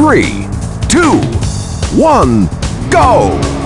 three, two, one, go!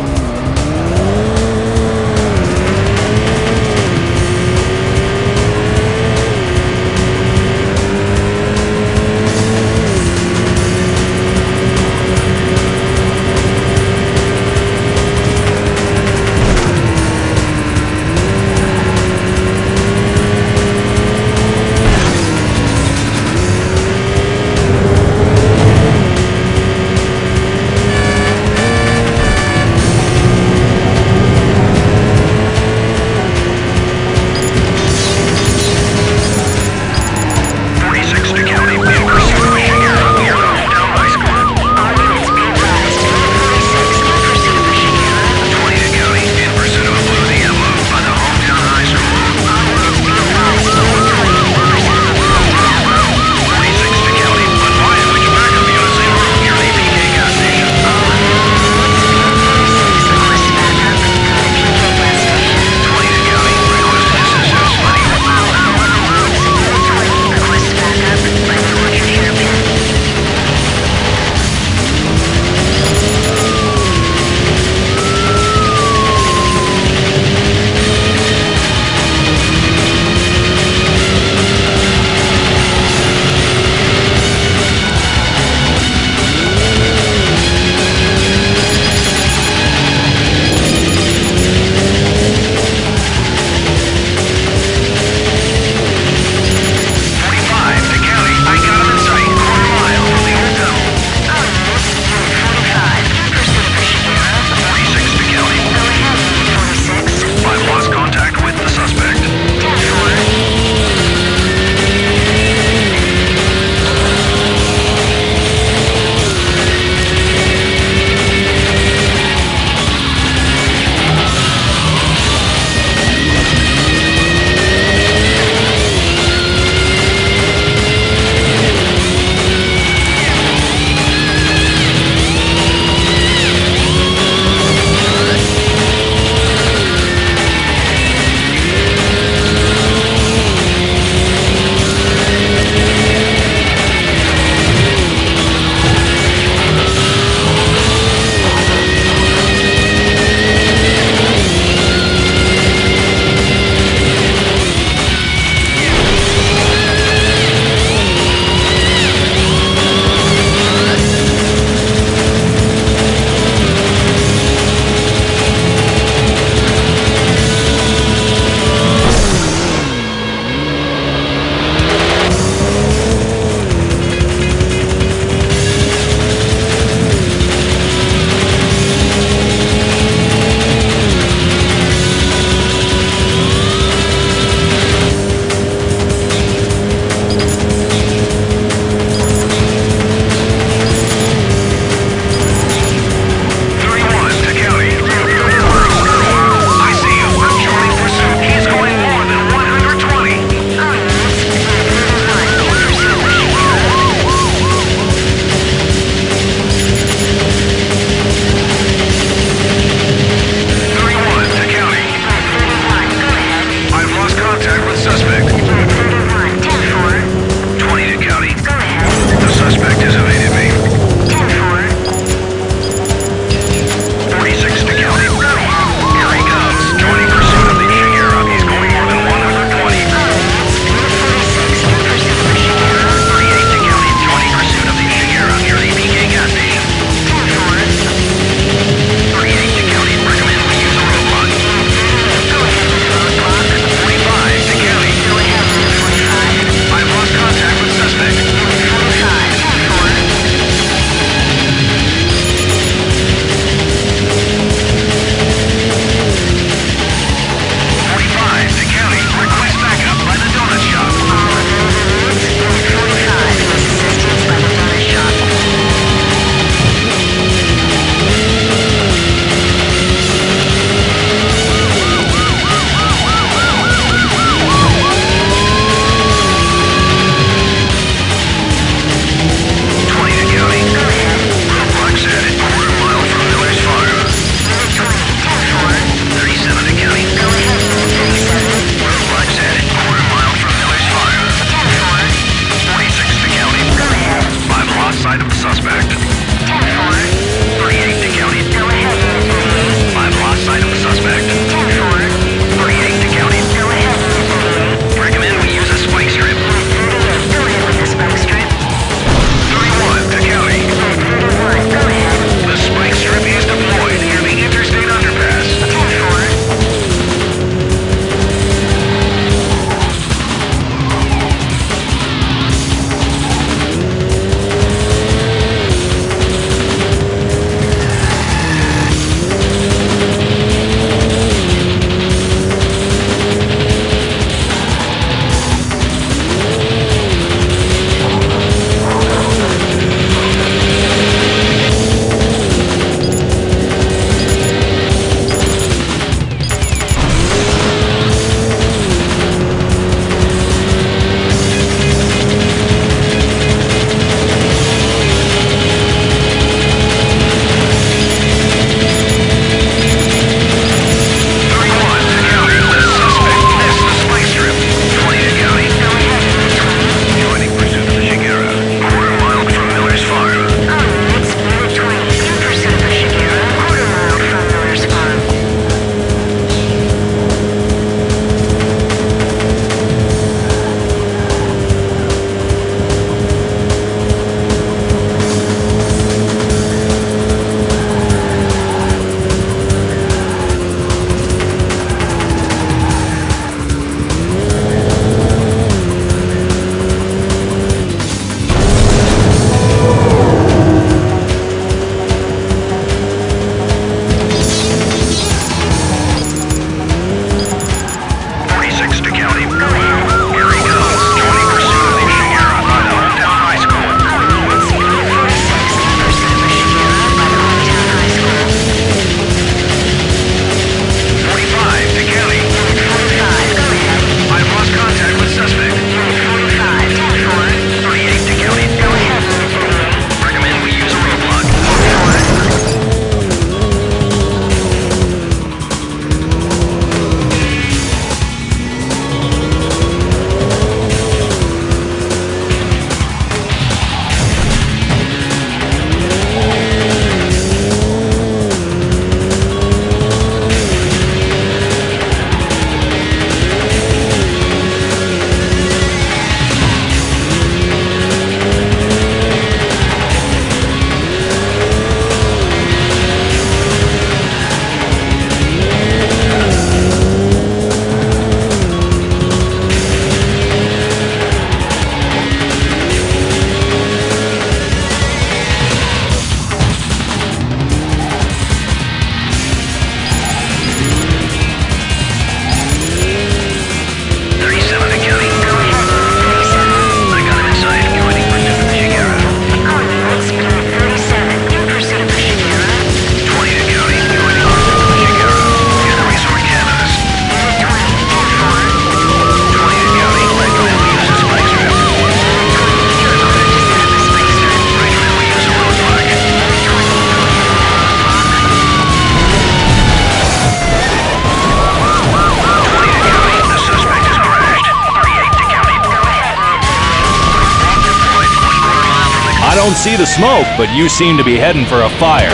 Don't see the smoke, but you seem to be heading for a fire.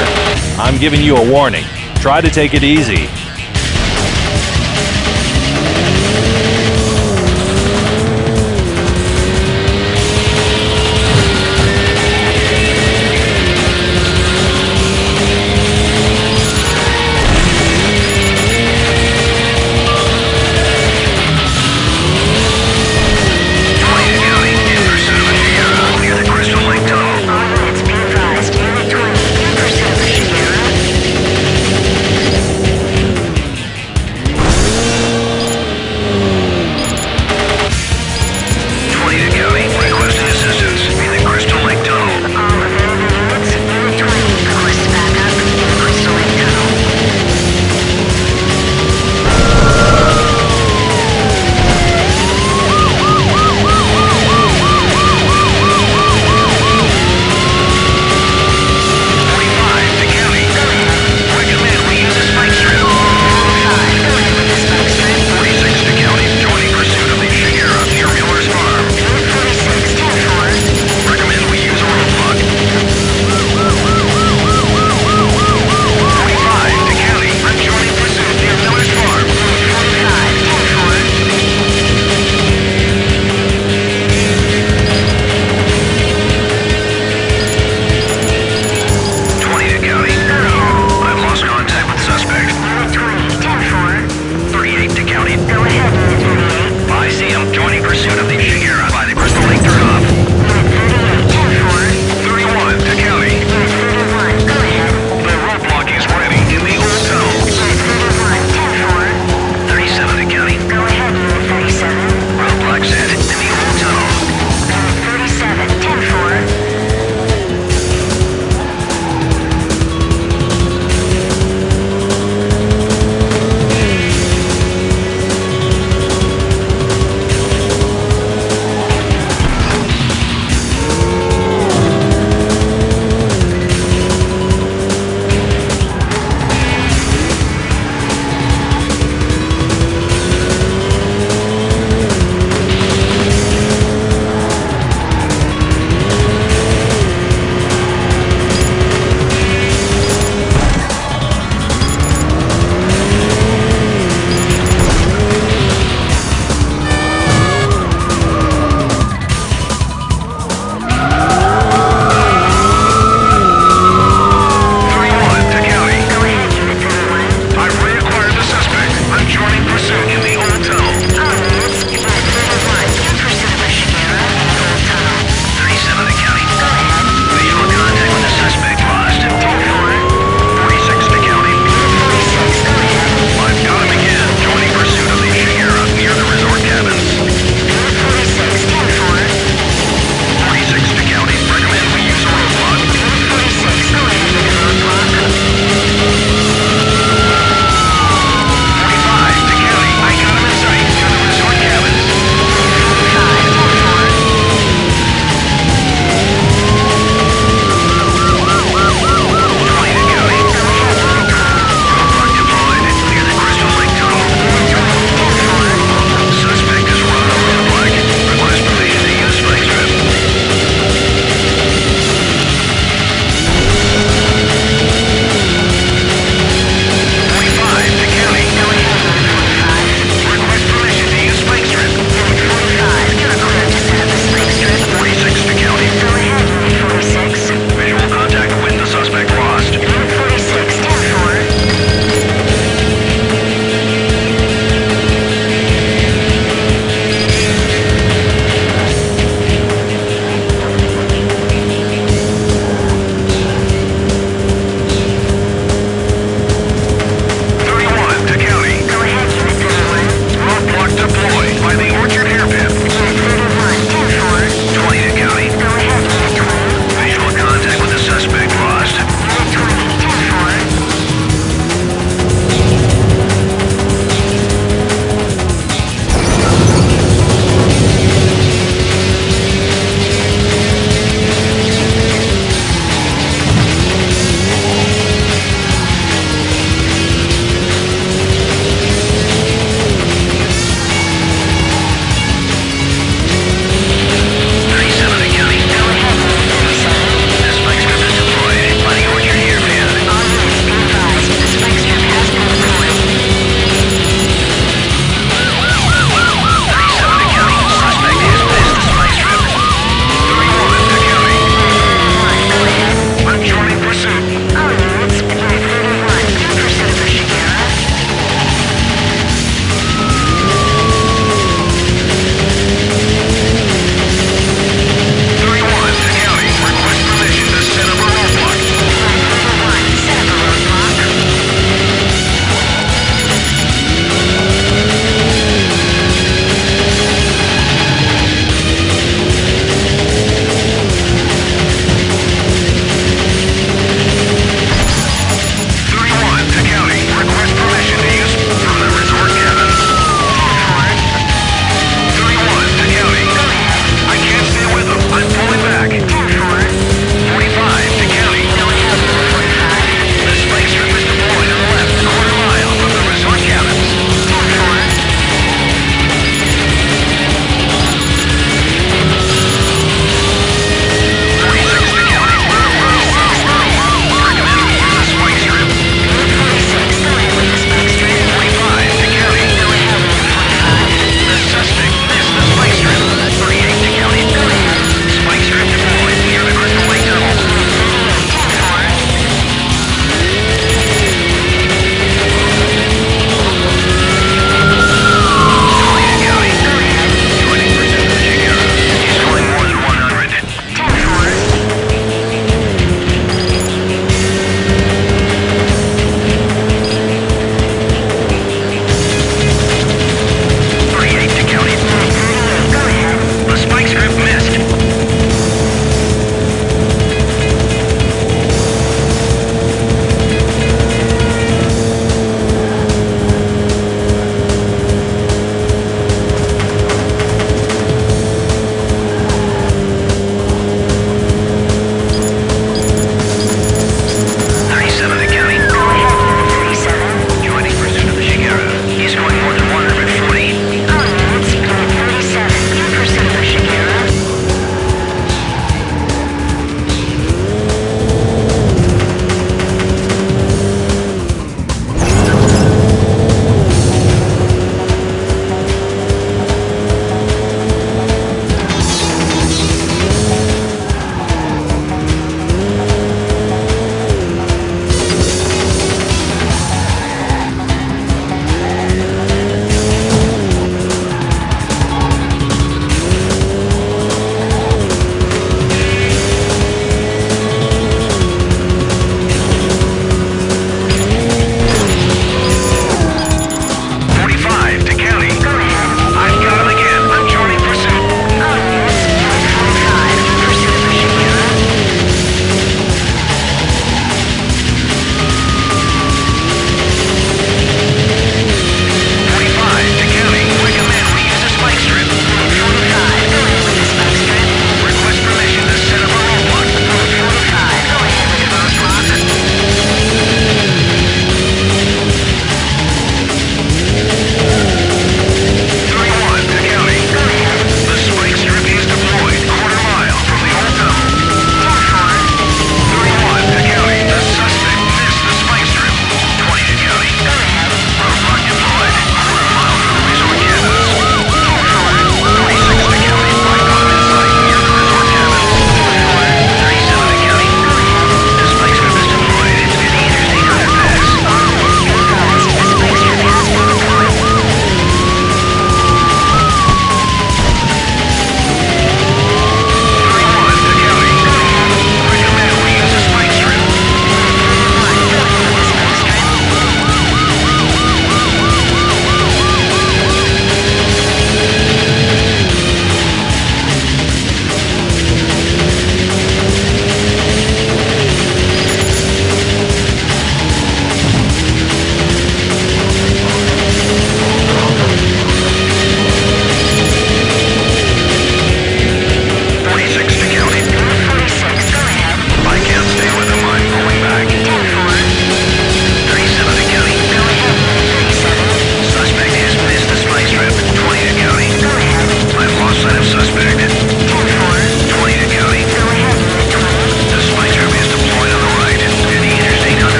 I'm giving you a warning. Try to take it easy.